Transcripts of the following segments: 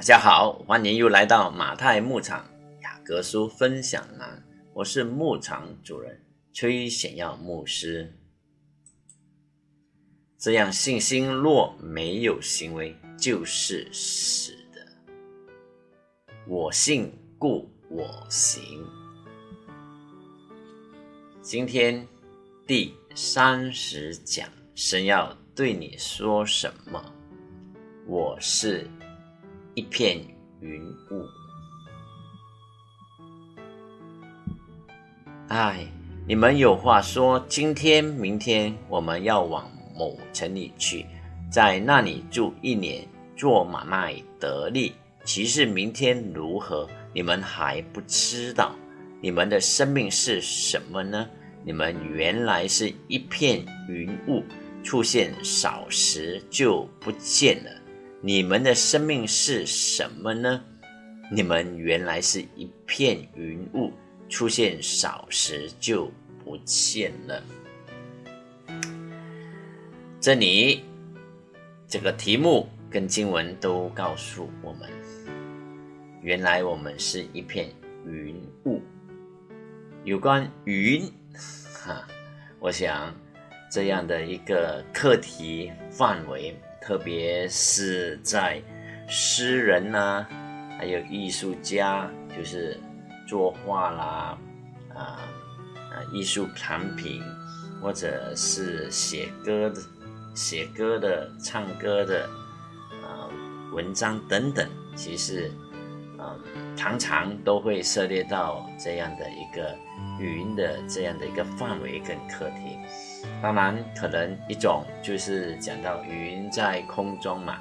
大家好，欢迎又来到马太牧场雅各书分享栏，我是牧场主人崔显耀牧师。这样信心若没有行为，就是死的。我信，故我行。今天第三十讲，神要对你说什么？我是。一片云雾。哎，你们有话说，今天、明天我们要往某城里去，在那里住一年，做买卖得利。其实明天如何，你们还不知道。你们的生命是什么呢？你们原来是一片云雾，出现少时就不见了。你们的生命是什么呢？你们原来是一片云雾，出现少时就不见了。这里这个题目跟经文都告诉我们，原来我们是一片云雾。有关云，哈，我想这样的一个课题范围。特别是在诗人呐，还有艺术家，就是作画啦，啊啊，艺术产品，或者是写歌的、写歌的、唱歌的，啊，文章等等，其实，嗯，常常都会涉猎到这样的一个云的这样的一个范围跟课题。当然，可能一种就是讲到云在空中嘛，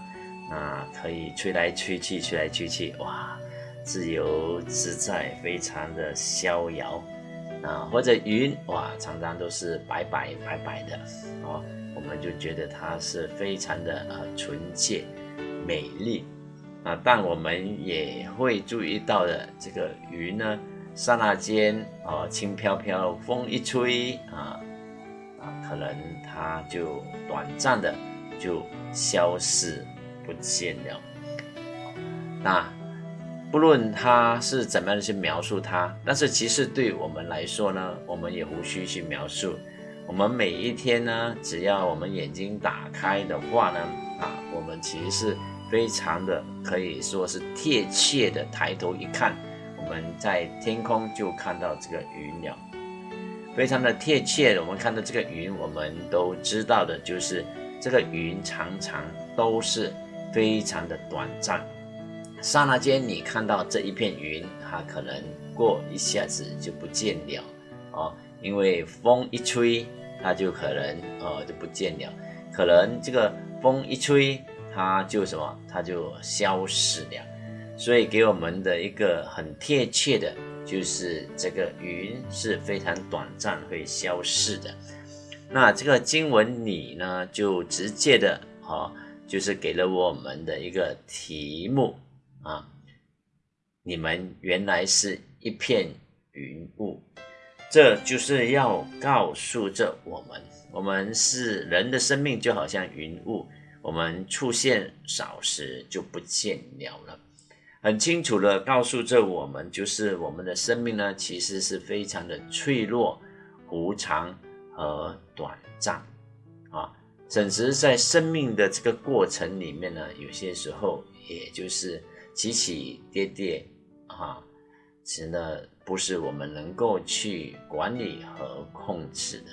啊，可以吹来吹去，吹来吹去，哇，自由自在，非常的逍遥啊。或者云哇，常常都是白白白白的哦，我们就觉得它是非常的呃纯洁美丽啊。但我们也会注意到的，这个云呢，刹那间哦，轻飘飘，风一吹啊。啊可能它就短暂的就消失不见了。那不论他是怎么样去描述它，但是其实对我们来说呢，我们也无需去描述。我们每一天呢，只要我们眼睛打开的话呢，啊，我们其实是非常的可以说是贴切的抬头一看，我们在天空就看到这个云了。非常的贴切，我们看到这个云，我们都知道的，就是这个云常常都是非常的短暂。刹那间，你看到这一片云，它可能过一下子就不见了哦，因为风一吹，它就可能呃就不见了。可能这个风一吹，它就什么，它就消失了。所以给我们的一个很贴切的。就是这个云是非常短暂会消逝的，那这个经文里呢，就直接的哈，就是给了我们的一个题目啊，你们原来是一片云雾，这就是要告诉着我们，我们是人的生命就好像云雾，我们出现少时就不见了了。很清楚的告诉着我们，就是我们的生命呢，其实是非常的脆弱、无常和短暂啊。甚至在生命的这个过程里面呢，有些时候也就是起起跌跌啊，其实呢不是我们能够去管理和控制的。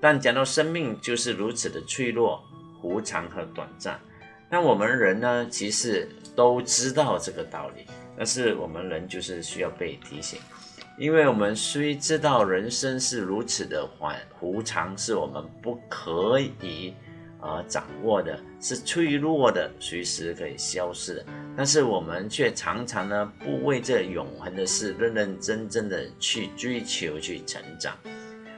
但讲到生命就是如此的脆弱、无常和短暂。那我们人呢，其实都知道这个道理，但是我们人就是需要被提醒，因为我们虽知道人生是如此的缓无常，是我们不可以啊掌握的，是脆弱的，随时可以消失的，但是我们却常常呢不为这永恒的事认认真真的去追求、去成长。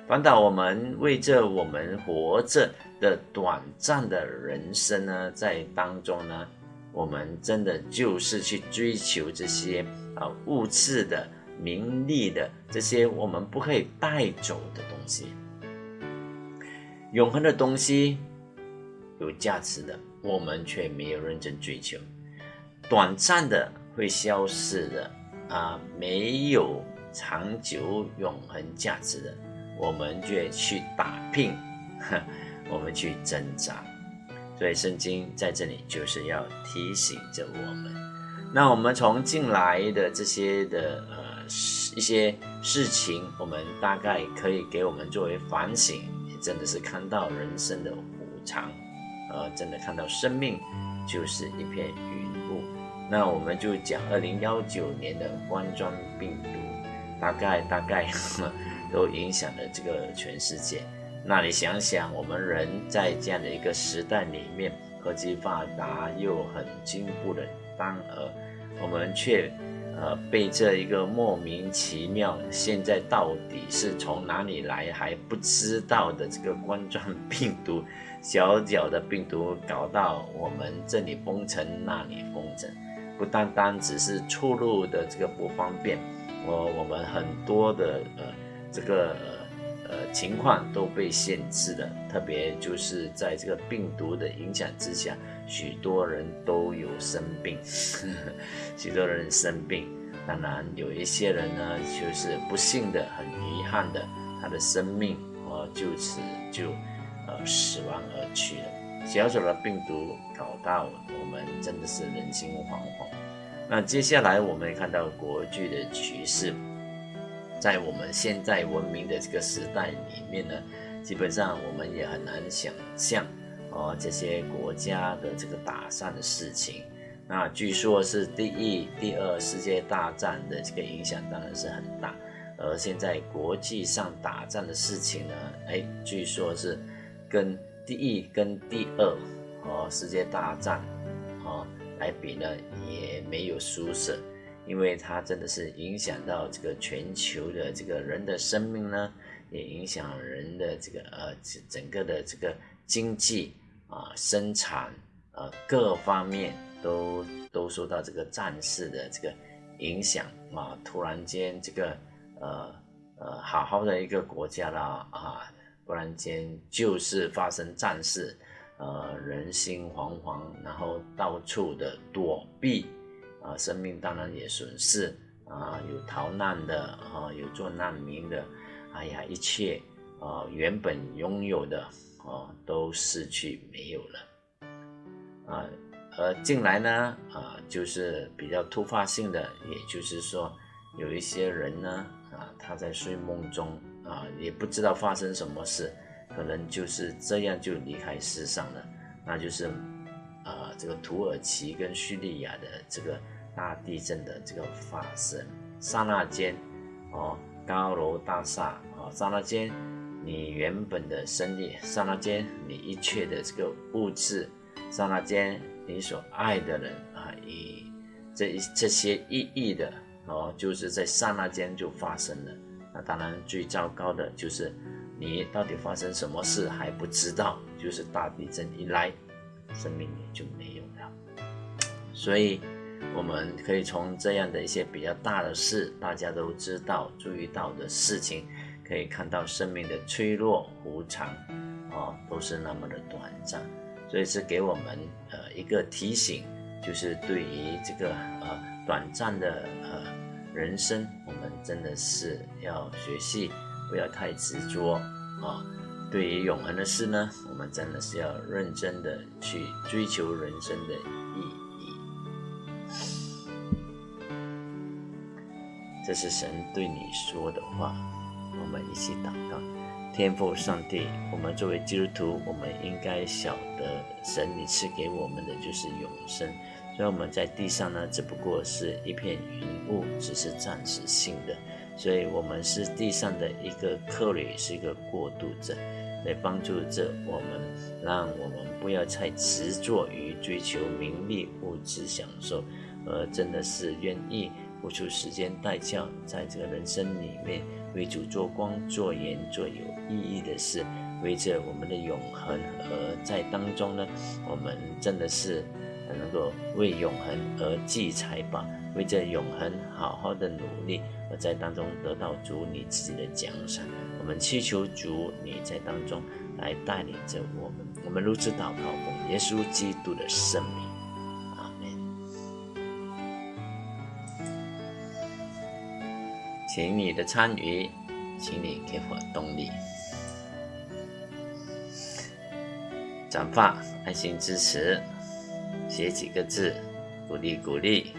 反倒我们为这我们活着的短暂的人生呢，在当中呢，我们真的就是去追求这些啊物质的、名利的这些我们不可以带走的东西。永恒的东西有价值的，我们却没有认真追求。短暂的会消失的啊，没有长久永恒价值的，我们就去打拼，我们去挣扎。所以圣经在这里就是要提醒着我们。那我们从进来的这些的呃一些事情，我们大概可以给我们作为反省，真的是看到人生的无常，呃，真的看到生命就是一片云雾。那我们就讲二零幺九年的冠状病毒，大概大概 都影响了这个全世界。那你想想，我们人在这样的一个时代里面，科技发达又很进步的当儿，我们却呃被这一个莫名其妙，现在到底是从哪里来还不知道的这个冠状 病毒，小小的病毒搞到我们这里封城那里封城，不单单只是出入的这个不方便，我我们很多的呃这个。呃，情况都被限制了，特别就是在这个病毒的影响之下，许多人都有生病，许多人生病。当然，有一些人呢，就是不幸的、很遗憾的，他的生命哦就此就呃死亡而去了。小小的病毒搞到我们真的是人心惶惶。那接下来我们看到国际的局势。在我们现在文明的这个时代里面呢，基本上我们也很难想象哦这些国家的这个打仗的事情。那据说是第一、第二世界大战的这个影响当然是很大，而现在国际上打仗的事情呢，哎，据说是跟第一跟第二哦世界大战哦来比呢，也没有输色。因为它真的是影响到这个全球的这个人的生命呢，也影响人的这个呃整个的这个经济啊生产啊各方面都都受到这个战事的这个影响啊，突然间这个呃呃好好的一个国家啦啊，突然间就是发生战事，呃人心惶惶，然后到处的躲避。啊，生命当然也损失啊，有逃难的啊，有做难民的，哎呀，一切啊原本拥有的啊都失去没有了啊。而近来呢啊，就是比较突发性的，也就是说有一些人呢啊，他在睡梦中啊，也不知道发生什么事，可能就是这样就离开世上了，那就是。啊，这个土耳其跟叙利亚的这个大地震的这个发生，刹那间，哦，高楼大厦，啊，刹那间，你原本的生意，刹那间，你一切的这个物质，刹那间，你所爱的人啊，以这一这些意义的，哦，就是在刹那间就发生了。那当然最糟糕的就是，你到底发生什么事还不知道，就是大地震一来。生命也就没有了，所以我们可以从这样的一些比较大的事，大家都知道、注意到的事情，可以看到生命的脆弱、无常，啊，都是那么的短暂。所以是给我们呃一个提醒，就是对于这个呃短暂的呃人生，我们真的是要学习，不要太执着啊。对于永恒的事呢，我们真的是要认真的去追求人生的意义。这是神对你说的话，我们一起祷告。天父上帝，我们作为基督徒，我们应该晓得，神你赐给我们的就是永生。所以我们在地上呢，只不过是一片云雾，只是暂时性的。所以，我们是地上的一个客旅，是一个过渡者，来帮助着我们，让我们不要太执着于追求名利、物质享受，而真的是愿意付出时间代价，在这个人生里面为主做光、做盐、做有意义的事，为着我们的永恒而在当中呢，我们真的是能够为永恒而积财宝。为这永恒好好的努力，而在当中得到主你自己的奖赏。我们祈求主你在当中来带领着我们。我们如此祷告，奉耶稣基督的圣名，请你的参与，请你给我动力。转发，爱心支持，写几个字，鼓励鼓励。